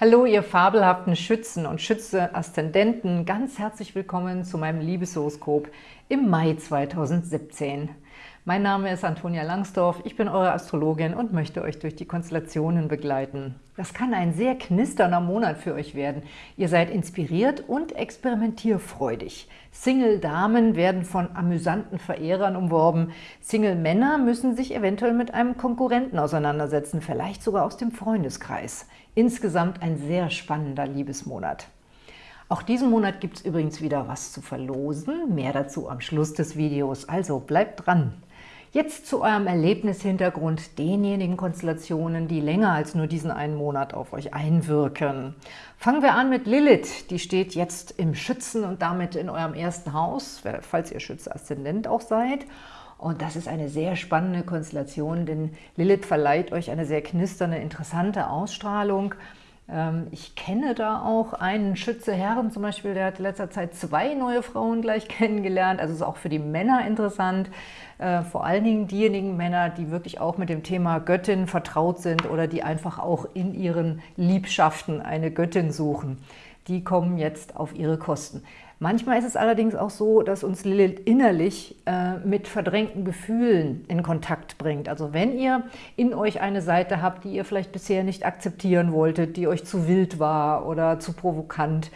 Hallo, ihr fabelhaften Schützen und Schütze-Aszendenten. Ganz herzlich willkommen zu meinem Liebeshoroskop im Mai 2017. Mein Name ist Antonia Langsdorf, ich bin eure Astrologin und möchte euch durch die Konstellationen begleiten. Das kann ein sehr knisternder Monat für euch werden. Ihr seid inspiriert und experimentierfreudig. Single-Damen werden von amüsanten Verehrern umworben. Single-Männer müssen sich eventuell mit einem Konkurrenten auseinandersetzen, vielleicht sogar aus dem Freundeskreis. Insgesamt ein sehr spannender Liebesmonat. Auch diesen Monat gibt es übrigens wieder was zu verlosen. Mehr dazu am Schluss des Videos, also bleibt dran! Jetzt zu eurem Erlebnishintergrund, denjenigen Konstellationen, die länger als nur diesen einen Monat auf euch einwirken. Fangen wir an mit Lilith. Die steht jetzt im Schützen und damit in eurem ersten Haus, falls ihr Schütze-Aszendent auch seid. Und das ist eine sehr spannende Konstellation, denn Lilith verleiht euch eine sehr knisternde, interessante Ausstrahlung. Ähm, ich kenne da auch einen Schütze Herren zum Beispiel, der hat in letzter Zeit zwei neue Frauen gleich kennengelernt. Also ist auch für die Männer interessant. Äh, vor allen Dingen diejenigen Männer, die wirklich auch mit dem Thema Göttin vertraut sind oder die einfach auch in ihren Liebschaften eine Göttin suchen. Die kommen jetzt auf ihre Kosten. Manchmal ist es allerdings auch so, dass uns Lilith innerlich äh, mit verdrängten Gefühlen in Kontakt bringt. Also wenn ihr in euch eine Seite habt, die ihr vielleicht bisher nicht akzeptieren wolltet, die euch zu wild war oder zu provokant,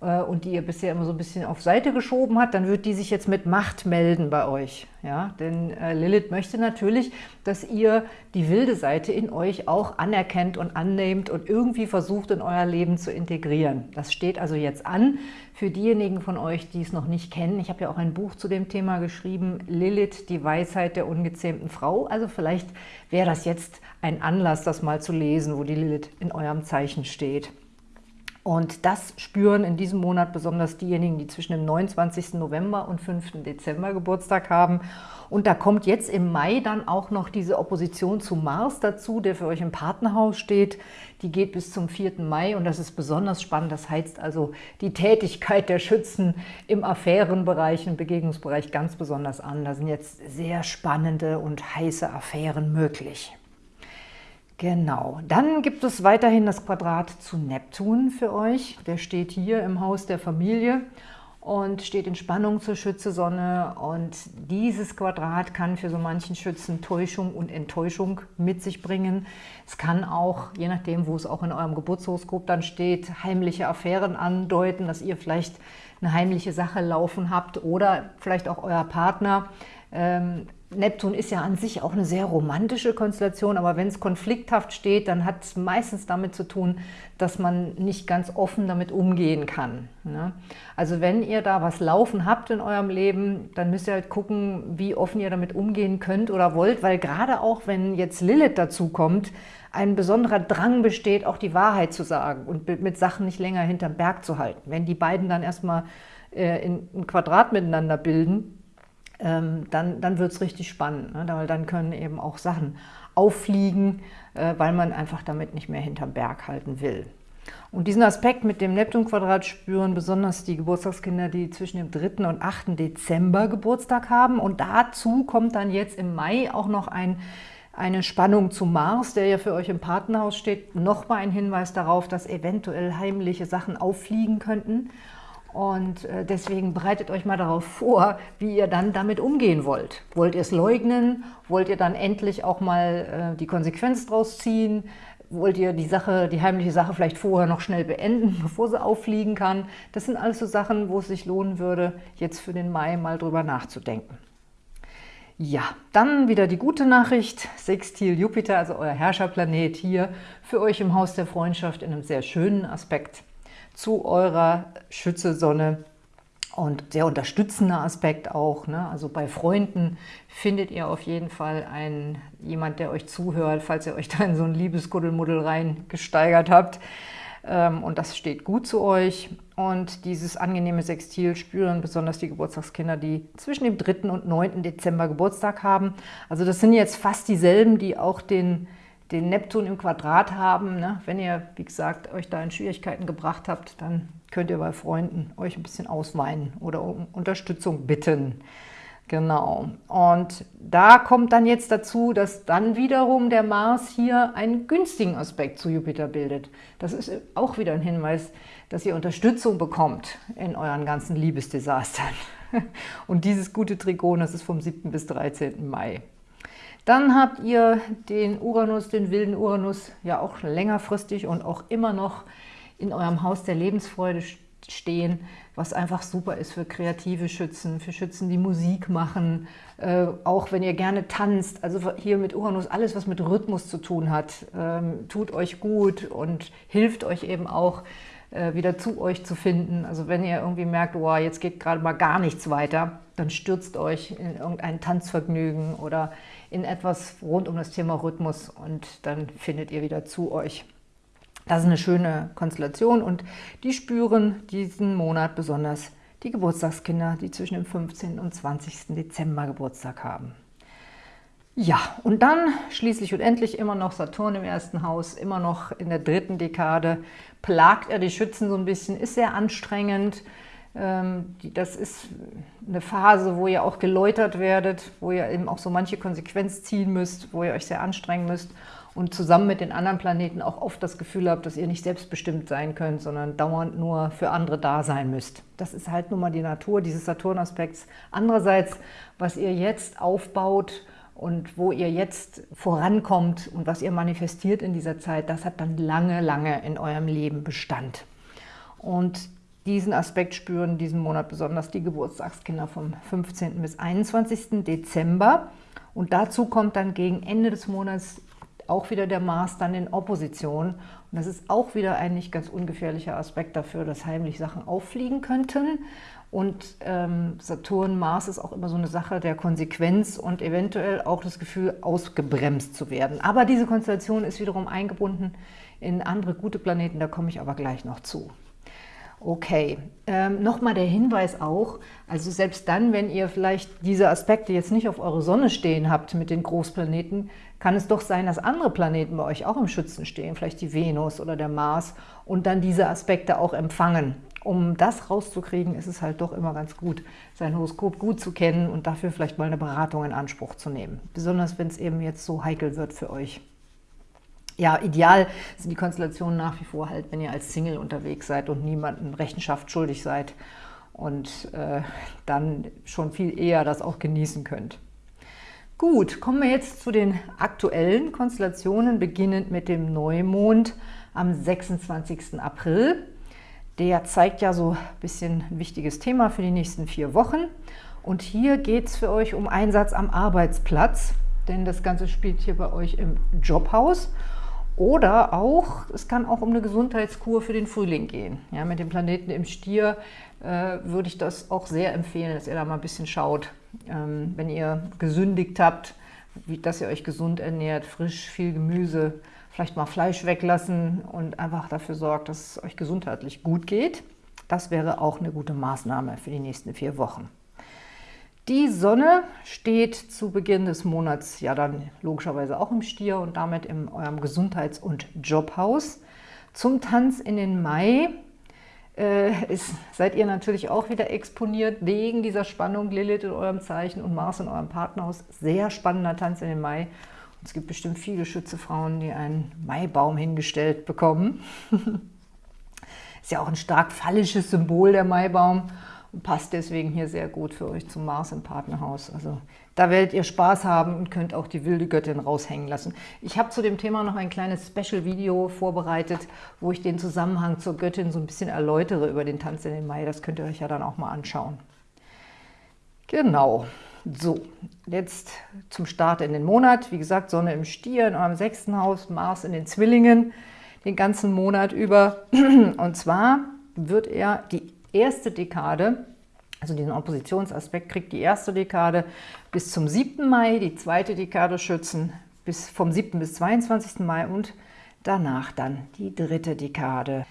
äh, und die ihr bisher immer so ein bisschen auf Seite geschoben hat, dann wird die sich jetzt mit Macht melden bei euch. Ja? Denn äh, Lilith möchte natürlich, dass ihr die wilde Seite in euch auch anerkennt und annehmt und irgendwie versucht, in euer Leben zu integrieren. Das steht also jetzt an für diejenigen von euch, die es noch nicht kennen. Ich habe ja auch ein Buch zu dem Thema geschrieben, Lilith, die Weisheit der ungezähmten Frau. Also vielleicht wäre das jetzt ein Anlass, das mal zu lesen, wo die Lilith in eurem Zeichen steht. Und das spüren in diesem Monat besonders diejenigen, die zwischen dem 29. November und 5. Dezember Geburtstag haben. Und da kommt jetzt im Mai dann auch noch diese Opposition zu Mars dazu, der für euch im Partnerhaus steht. Die geht bis zum 4. Mai und das ist besonders spannend. Das heizt also die Tätigkeit der Schützen im Affärenbereich, im Begegnungsbereich ganz besonders an. Da sind jetzt sehr spannende und heiße Affären möglich. Genau, dann gibt es weiterhin das Quadrat zu Neptun für euch. Der steht hier im Haus der Familie und steht in Spannung zur Schütze-Sonne. Und dieses Quadrat kann für so manchen Schützen Täuschung und Enttäuschung mit sich bringen. Es kann auch, je nachdem, wo es auch in eurem Geburtshoroskop dann steht, heimliche Affären andeuten, dass ihr vielleicht eine heimliche Sache laufen habt oder vielleicht auch euer Partner ähm, Neptun ist ja an sich auch eine sehr romantische Konstellation, aber wenn es konflikthaft steht, dann hat es meistens damit zu tun, dass man nicht ganz offen damit umgehen kann. Ne? Also wenn ihr da was laufen habt in eurem Leben, dann müsst ihr halt gucken, wie offen ihr damit umgehen könnt oder wollt, weil gerade auch, wenn jetzt Lilith dazu kommt, ein besonderer Drang besteht, auch die Wahrheit zu sagen und mit Sachen nicht länger hinterm Berg zu halten. Wenn die beiden dann erstmal äh, in ein Quadrat miteinander bilden, ähm, dann, dann wird es richtig spannend, ne? weil dann können eben auch Sachen auffliegen, äh, weil man einfach damit nicht mehr hinterm Berg halten will. Und diesen Aspekt mit dem Neptun-Quadrat spüren besonders die Geburtstagskinder, die zwischen dem 3. und 8. Dezember Geburtstag haben. Und dazu kommt dann jetzt im Mai auch noch ein, eine Spannung zu Mars, der ja für euch im Partnerhaus steht. Nochmal ein Hinweis darauf, dass eventuell heimliche Sachen auffliegen könnten. Und äh, deswegen bereitet euch mal darauf vor, wie ihr dann damit umgehen wollt. Wollt ihr es leugnen? Wollt ihr dann endlich auch mal äh, die Konsequenz draus ziehen? Wollt ihr die Sache, die heimliche Sache vielleicht vorher noch schnell beenden, bevor sie auffliegen kann? Das sind alles so Sachen, wo es sich lohnen würde, jetzt für den Mai mal drüber nachzudenken. Ja, dann wieder die gute Nachricht. Sextil Jupiter, also euer Herrscherplanet hier, für euch im Haus der Freundschaft in einem sehr schönen Aspekt zu eurer Schütze-Sonne und sehr unterstützender Aspekt auch. Ne? Also bei Freunden findet ihr auf jeden Fall einen, jemand, der euch zuhört, falls ihr euch da in so ein Liebesguddelmuddel reingesteigert habt. Ähm, und das steht gut zu euch. Und dieses angenehme Sextil spüren besonders die Geburtstagskinder, die zwischen dem 3. und 9. Dezember Geburtstag haben. Also das sind jetzt fast dieselben, die auch den den Neptun im Quadrat haben. Ne? Wenn ihr, wie gesagt, euch da in Schwierigkeiten gebracht habt, dann könnt ihr bei Freunden euch ein bisschen ausweinen oder um Unterstützung bitten. Genau. Und da kommt dann jetzt dazu, dass dann wiederum der Mars hier einen günstigen Aspekt zu Jupiter bildet. Das ist auch wieder ein Hinweis, dass ihr Unterstützung bekommt in euren ganzen Liebesdesastern. Und dieses gute Trigon, das ist vom 7. bis 13. Mai. Dann habt ihr den Uranus, den wilden Uranus, ja auch längerfristig und auch immer noch in eurem Haus der Lebensfreude stehen, was einfach super ist für kreative Schützen, für Schützen, die Musik machen, äh, auch wenn ihr gerne tanzt. Also hier mit Uranus, alles, was mit Rhythmus zu tun hat, ähm, tut euch gut und hilft euch eben auch, äh, wieder zu euch zu finden. Also wenn ihr irgendwie merkt, oh, jetzt geht gerade mal gar nichts weiter, dann stürzt euch in irgendein Tanzvergnügen oder in etwas rund um das Thema Rhythmus und dann findet ihr wieder zu euch. Das ist eine schöne Konstellation und die spüren diesen Monat besonders die Geburtstagskinder, die zwischen dem 15. und 20. Dezember Geburtstag haben. Ja, und dann schließlich und endlich immer noch Saturn im ersten Haus, immer noch in der dritten Dekade, plagt er die Schützen so ein bisschen, ist sehr anstrengend. Ähm, das ist eine Phase, wo ihr auch geläutert werdet, wo ihr eben auch so manche Konsequenz ziehen müsst, wo ihr euch sehr anstrengen müsst und zusammen mit den anderen Planeten auch oft das Gefühl habt, dass ihr nicht selbstbestimmt sein könnt, sondern dauernd nur für andere da sein müsst. Das ist halt nun mal die Natur dieses Saturnaspekts. Andererseits, was ihr jetzt aufbaut und wo ihr jetzt vorankommt und was ihr manifestiert in dieser Zeit, das hat dann lange, lange in eurem Leben Bestand. Und diesen Aspekt spüren diesen Monat besonders die Geburtstagskinder vom 15. bis 21. Dezember. Und dazu kommt dann gegen Ende des Monats auch wieder der Mars dann in Opposition. Und das ist auch wieder ein nicht ganz ungefährlicher Aspekt dafür, dass heimlich Sachen auffliegen könnten. Und ähm, Saturn, Mars ist auch immer so eine Sache der Konsequenz und eventuell auch das Gefühl, ausgebremst zu werden. Aber diese Konstellation ist wiederum eingebunden in andere gute Planeten, da komme ich aber gleich noch zu. Okay, ähm, nochmal der Hinweis auch, also selbst dann, wenn ihr vielleicht diese Aspekte jetzt nicht auf eure Sonne stehen habt mit den Großplaneten, kann es doch sein, dass andere Planeten bei euch auch im Schützen stehen, vielleicht die Venus oder der Mars und dann diese Aspekte auch empfangen. Um das rauszukriegen, ist es halt doch immer ganz gut, sein Horoskop gut zu kennen und dafür vielleicht mal eine Beratung in Anspruch zu nehmen. Besonders, wenn es eben jetzt so heikel wird für euch. Ja, ideal sind die Konstellationen nach wie vor halt, wenn ihr als Single unterwegs seid und niemandem Rechenschaft schuldig seid und äh, dann schon viel eher das auch genießen könnt. Gut, kommen wir jetzt zu den aktuellen Konstellationen, beginnend mit dem Neumond am 26. April. Der zeigt ja so ein bisschen ein wichtiges Thema für die nächsten vier Wochen. Und hier geht es für euch um Einsatz am Arbeitsplatz, denn das Ganze spielt hier bei euch im Jobhaus. Oder auch, es kann auch um eine Gesundheitskur für den Frühling gehen. Ja, mit dem Planeten im Stier äh, würde ich das auch sehr empfehlen, dass ihr da mal ein bisschen schaut, ähm, wenn ihr gesündigt habt, wie, dass ihr euch gesund ernährt, frisch, viel Gemüse, vielleicht mal Fleisch weglassen und einfach dafür sorgt, dass es euch gesundheitlich gut geht. Das wäre auch eine gute Maßnahme für die nächsten vier Wochen. Die Sonne steht zu Beginn des Monats ja dann logischerweise auch im Stier und damit in eurem Gesundheits- und Jobhaus. Zum Tanz in den Mai äh, ist, seid ihr natürlich auch wieder exponiert wegen dieser Spannung Lilith in eurem Zeichen und Mars in eurem Partnerhaus. Sehr spannender Tanz in den Mai. Und es gibt bestimmt viele Schützefrauen, die einen Maibaum hingestellt bekommen. ist ja auch ein stark phallisches Symbol, der Maibaum passt deswegen hier sehr gut für euch zum Mars im Partnerhaus. Also da werdet ihr Spaß haben und könnt auch die wilde Göttin raushängen lassen. Ich habe zu dem Thema noch ein kleines Special-Video vorbereitet, wo ich den Zusammenhang zur Göttin so ein bisschen erläutere über den Tanz in den Mai. Das könnt ihr euch ja dann auch mal anschauen. Genau. So, jetzt zum Start in den Monat. Wie gesagt, Sonne im Stier in eurem sechsten Haus, Mars in den Zwillingen den ganzen Monat über. Und zwar wird er die erste Dekade, also diesen Oppositionsaspekt, kriegt die erste Dekade bis zum 7. Mai, die zweite Dekade schützen bis vom 7. bis 22. Mai und danach dann die dritte Dekade.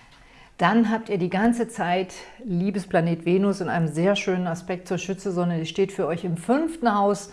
Dann habt ihr die ganze Zeit Liebesplanet Venus in einem sehr schönen Aspekt zur Schützesonne. Die steht für euch im fünften Haus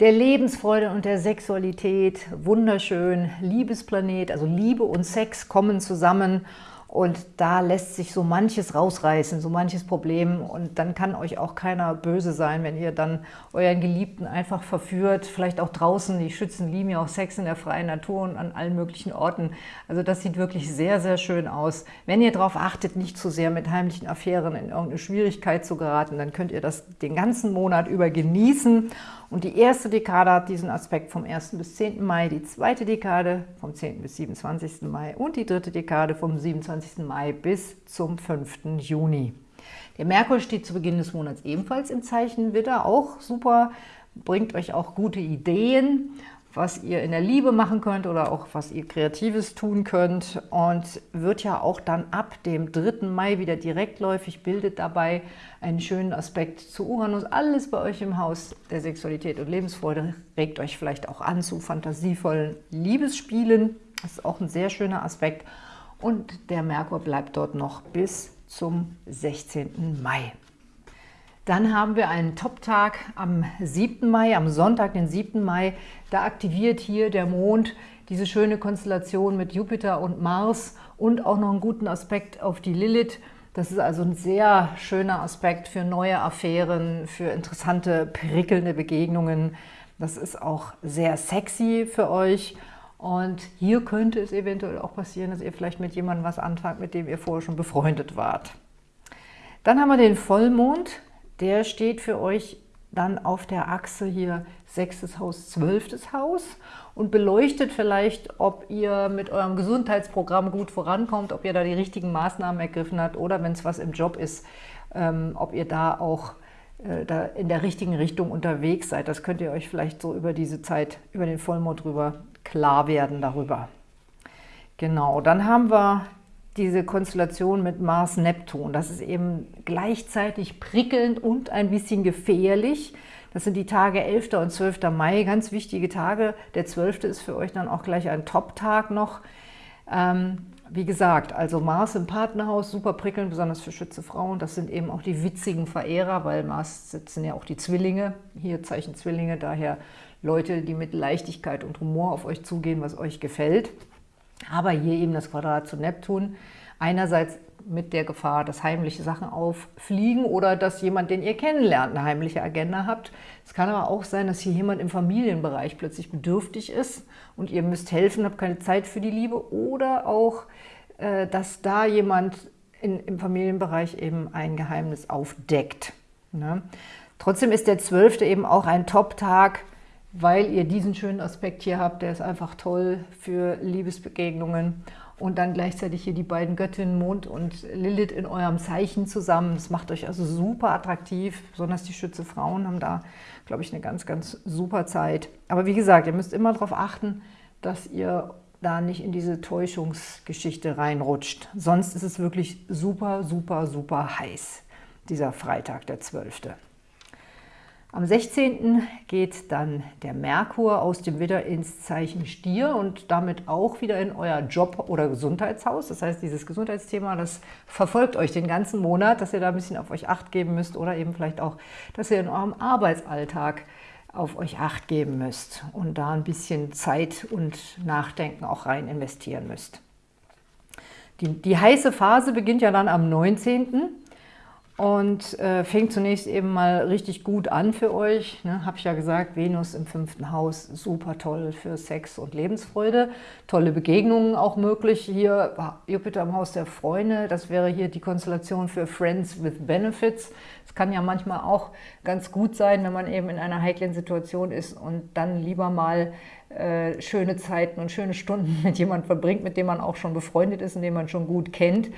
der Lebensfreude und der Sexualität. Wunderschön, Liebesplanet, also Liebe und Sex kommen zusammen Und da lässt sich so manches rausreißen, so manches Problem. Und dann kann euch auch keiner böse sein, wenn ihr dann euren Geliebten einfach verführt. Vielleicht auch draußen. Die Schützen lieben ja auch Sex in der freien Natur und an allen möglichen Orten. Also das sieht wirklich sehr, sehr schön aus. Wenn ihr darauf achtet, nicht zu sehr mit heimlichen Affären in irgendeine Schwierigkeit zu geraten, dann könnt ihr das den ganzen Monat über genießen. Und die erste Dekade hat diesen Aspekt vom 1. bis 10. Mai, die zweite Dekade vom 10. bis 27. Mai und die dritte Dekade vom 27. Mai bis zum 5. Juni. Der Merkur steht zu Beginn des Monats ebenfalls im Zeichen Widder, auch super, bringt euch auch gute Ideen was ihr in der Liebe machen könnt oder auch was ihr Kreatives tun könnt und wird ja auch dann ab dem 3. Mai wieder direktläufig, bildet dabei einen schönen Aspekt zu Uranus. Alles bei euch im Haus der Sexualität und Lebensfreude regt euch vielleicht auch an zu fantasievollen Liebesspielen. Das ist auch ein sehr schöner Aspekt und der Merkur bleibt dort noch bis zum 16. Mai. Dann haben wir einen Top-Tag am 7. Mai, am Sonntag, den 7. Mai. Da aktiviert hier der Mond diese schöne Konstellation mit Jupiter und Mars und auch noch einen guten Aspekt auf die Lilith. Das ist also ein sehr schöner Aspekt für neue Affären, für interessante, prickelnde Begegnungen. Das ist auch sehr sexy für euch. Und hier könnte es eventuell auch passieren, dass ihr vielleicht mit jemandem was anfangt, mit dem ihr vorher schon befreundet wart. Dann haben wir den Vollmond der steht für euch dann auf der Achse hier sechstes Haus, zwölftes Haus und beleuchtet vielleicht, ob ihr mit eurem Gesundheitsprogramm gut vorankommt, ob ihr da die richtigen Maßnahmen ergriffen habt oder wenn es was im Job ist, ähm, ob ihr da auch äh, da in der richtigen Richtung unterwegs seid. Das könnt ihr euch vielleicht so über diese Zeit, über den Vollmond drüber klar werden darüber. Genau, dann haben wir diese Konstellation mit Mars-Neptun. Das ist eben gleichzeitig prickelnd und ein bisschen gefährlich. Das sind die Tage 11. und 12. Mai, ganz wichtige Tage. Der 12. ist für euch dann auch gleich ein Top-Tag noch. Ähm, wie gesagt, also Mars im Partnerhaus, super prickelnd, besonders für Schütze Frauen. Das sind eben auch die witzigen Verehrer, weil Mars sitzen ja auch die Zwillinge, hier Zeichen Zwillinge, daher Leute, die mit Leichtigkeit und Humor auf euch zugehen, was euch gefällt. Aber hier eben das Quadrat zu Neptun. Einerseits mit der Gefahr, dass heimliche Sachen auffliegen oder dass jemand, den ihr kennenlernt, eine heimliche Agenda habt. Es kann aber auch sein, dass hier jemand im Familienbereich plötzlich bedürftig ist und ihr müsst helfen, habt keine Zeit für die Liebe oder auch, äh, dass da jemand in, im Familienbereich eben ein Geheimnis aufdeckt. Ne? Trotzdem ist der 12. eben auch ein Top-Tag, weil ihr diesen schönen Aspekt hier habt. Der ist einfach toll für Liebesbegegnungen. Und dann gleichzeitig hier die beiden Göttinnen Mond und Lilith in eurem Zeichen zusammen. Das macht euch also super attraktiv. Besonders die Schütze Frauen haben da, glaube ich, eine ganz, ganz super Zeit. Aber wie gesagt, ihr müsst immer darauf achten, dass ihr da nicht in diese Täuschungsgeschichte reinrutscht. Sonst ist es wirklich super, super, super heiß, dieser Freitag, der 12. Am 16. geht dann der Merkur aus dem Widder ins Zeichen Stier und damit auch wieder in euer Job- oder Gesundheitshaus. Das heißt, dieses Gesundheitsthema, das verfolgt euch den ganzen Monat, dass ihr da ein bisschen auf euch Acht geben müsst oder eben vielleicht auch, dass ihr in eurem Arbeitsalltag auf euch Acht geben müsst und da ein bisschen Zeit und Nachdenken auch rein investieren müsst. Die, die heiße Phase beginnt ja dann am 19., und äh, fängt zunächst eben mal richtig gut an für euch. Ne? Habe ich ja gesagt, Venus im fünften Haus, super toll für Sex und Lebensfreude. Tolle Begegnungen auch möglich. Hier Jupiter im Haus der Freunde, das wäre hier die Konstellation für Friends with Benefits. Es kann ja manchmal auch ganz gut sein, wenn man eben in einer heiklen Situation ist und dann lieber mal äh, schöne Zeiten und schöne Stunden mit jemandem verbringt, mit dem man auch schon befreundet ist und den man schon gut kennt.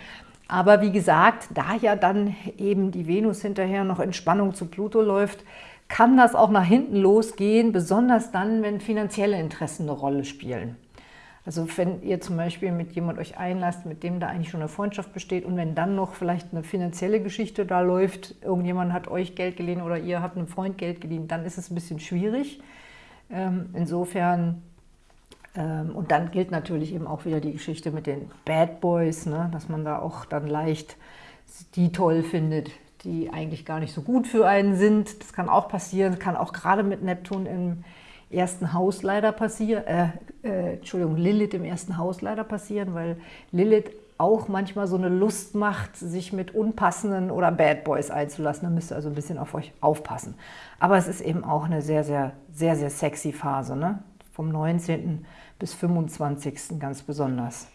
Aber wie gesagt, da ja dann eben die Venus hinterher noch in Spannung zu Pluto läuft, kann das auch nach hinten losgehen, besonders dann, wenn finanzielle Interessen eine Rolle spielen. Also wenn ihr zum Beispiel mit jemand euch einlasst, mit dem da eigentlich schon eine Freundschaft besteht und wenn dann noch vielleicht eine finanzielle Geschichte da läuft, irgendjemand hat euch Geld geliehen oder ihr habt einem Freund Geld geliehen, dann ist es ein bisschen schwierig. Ähm, insofern und dann gilt natürlich eben auch wieder die Geschichte mit den Bad Boys, ne? dass man da auch dann leicht die toll findet, die eigentlich gar nicht so gut für einen sind. Das kann auch passieren, kann auch gerade mit Neptun im ersten Haus leider passieren, äh, äh, Entschuldigung, Lilith im ersten Haus leider passieren, weil Lilith auch manchmal so eine Lust macht, sich mit unpassenden oder Bad Boys einzulassen. Da müsst ihr also ein bisschen auf euch aufpassen. Aber es ist eben auch eine sehr, sehr, sehr, sehr sexy Phase, ne? Vom 19. bis 25. ganz besonders.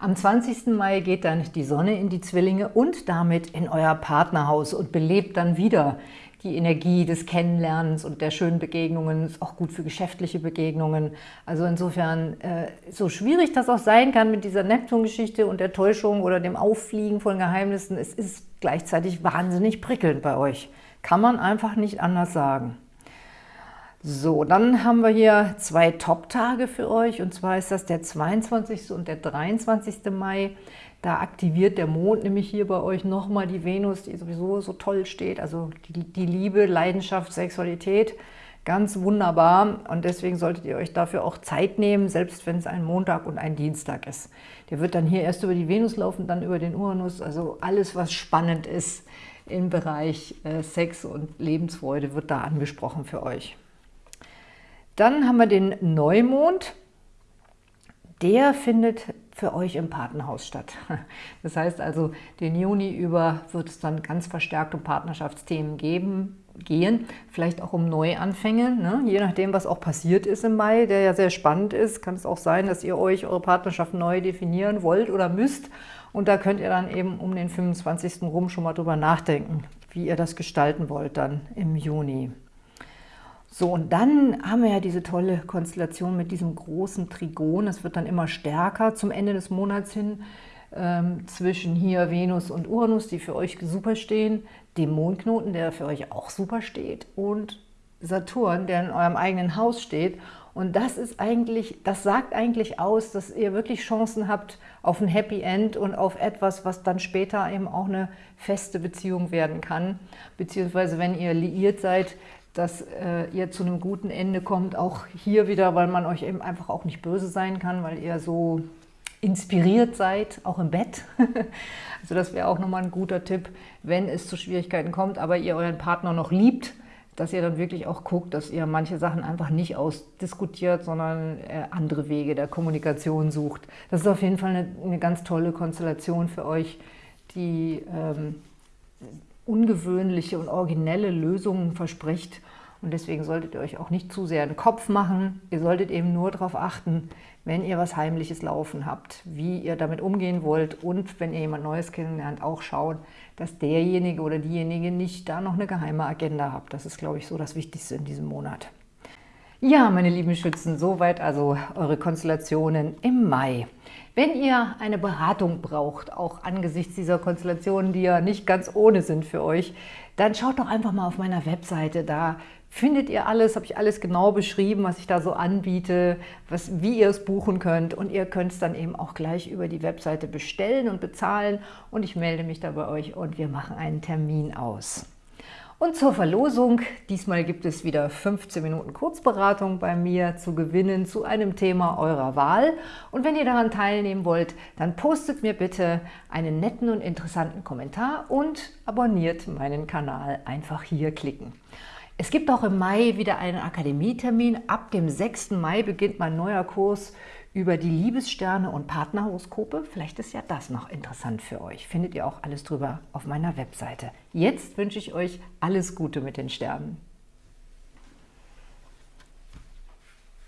Am 20. Mai geht dann die Sonne in die Zwillinge und damit in euer Partnerhaus und belebt dann wieder die Energie des Kennenlernens und der schönen Begegnungen, ist auch gut für geschäftliche Begegnungen. Also insofern, äh, so schwierig das auch sein kann mit dieser Neptun-Geschichte und der Täuschung oder dem Auffliegen von Geheimnissen, es ist gleichzeitig wahnsinnig prickelnd bei euch. Kann man einfach nicht anders sagen. So, dann haben wir hier zwei Top-Tage für euch und zwar ist das der 22. und der 23. Mai. Da aktiviert der Mond nämlich hier bei euch nochmal die Venus, die sowieso so toll steht. Also die, die Liebe, Leidenschaft, Sexualität, ganz wunderbar. Und deswegen solltet ihr euch dafür auch Zeit nehmen, selbst wenn es ein Montag und ein Dienstag ist. Der wird dann hier erst über die Venus laufen, dann über den Uranus. Also alles, was spannend ist im Bereich äh, Sex und Lebensfreude, wird da angesprochen für euch. Dann haben wir den Neumond. Der findet für euch im Partnerhaus statt. Das heißt also, den Juni über wird es dann ganz verstärkt um Partnerschaftsthemen geben, gehen, vielleicht auch um Neuanfänge, ne? je nachdem, was auch passiert ist im Mai, der ja sehr spannend ist, kann es auch sein, dass ihr euch eure Partnerschaft neu definieren wollt oder müsst und da könnt ihr dann eben um den 25. rum schon mal drüber nachdenken, wie ihr das gestalten wollt dann im Juni. So, und dann haben wir ja diese tolle Konstellation mit diesem großen Trigon. Das wird dann immer stärker zum Ende des Monats hin ähm, zwischen hier Venus und Uranus, die für euch super stehen, dem Mondknoten, der für euch auch super steht und Saturn, der in eurem eigenen Haus steht. Und das ist eigentlich, das sagt eigentlich aus, dass ihr wirklich Chancen habt auf ein Happy End und auf etwas, was dann später eben auch eine feste Beziehung werden kann. Beziehungsweise wenn ihr liiert seid, dass äh, ihr zu einem guten Ende kommt, auch hier wieder, weil man euch eben einfach auch nicht böse sein kann, weil ihr so inspiriert seid, auch im Bett. also das wäre auch nochmal ein guter Tipp, wenn es zu Schwierigkeiten kommt, aber ihr euren Partner noch liebt, dass ihr dann wirklich auch guckt, dass ihr manche Sachen einfach nicht ausdiskutiert, sondern äh, andere Wege der Kommunikation sucht. Das ist auf jeden Fall eine, eine ganz tolle Konstellation für euch, die ähm, ungewöhnliche und originelle Lösungen verspricht. Und deswegen solltet ihr euch auch nicht zu sehr den Kopf machen. Ihr solltet eben nur darauf achten, wenn ihr was Heimliches laufen habt, wie ihr damit umgehen wollt und wenn ihr jemand Neues kennenlernt, auch schauen, dass derjenige oder diejenige nicht da noch eine geheime Agenda habt. Das ist, glaube ich, so das Wichtigste in diesem Monat. Ja, meine lieben Schützen, soweit also eure Konstellationen im Mai. Wenn ihr eine Beratung braucht, auch angesichts dieser Konstellationen, die ja nicht ganz ohne sind für euch, dann schaut doch einfach mal auf meiner Webseite. Da findet ihr alles, habe ich alles genau beschrieben, was ich da so anbiete, was, wie ihr es buchen könnt. Und ihr könnt es dann eben auch gleich über die Webseite bestellen und bezahlen. Und ich melde mich da bei euch und wir machen einen Termin aus. Und zur Verlosung, diesmal gibt es wieder 15 Minuten Kurzberatung bei mir zu gewinnen zu einem Thema eurer Wahl. Und wenn ihr daran teilnehmen wollt, dann postet mir bitte einen netten und interessanten Kommentar und abonniert meinen Kanal. Einfach hier klicken. Es gibt auch im Mai wieder einen Akademietermin. Ab dem 6. Mai beginnt mein neuer Kurs über die Liebessterne und Partnerhoroskope. Vielleicht ist ja das noch interessant für euch. Findet ihr auch alles drüber auf meiner Webseite. Jetzt wünsche ich euch alles Gute mit den Sternen.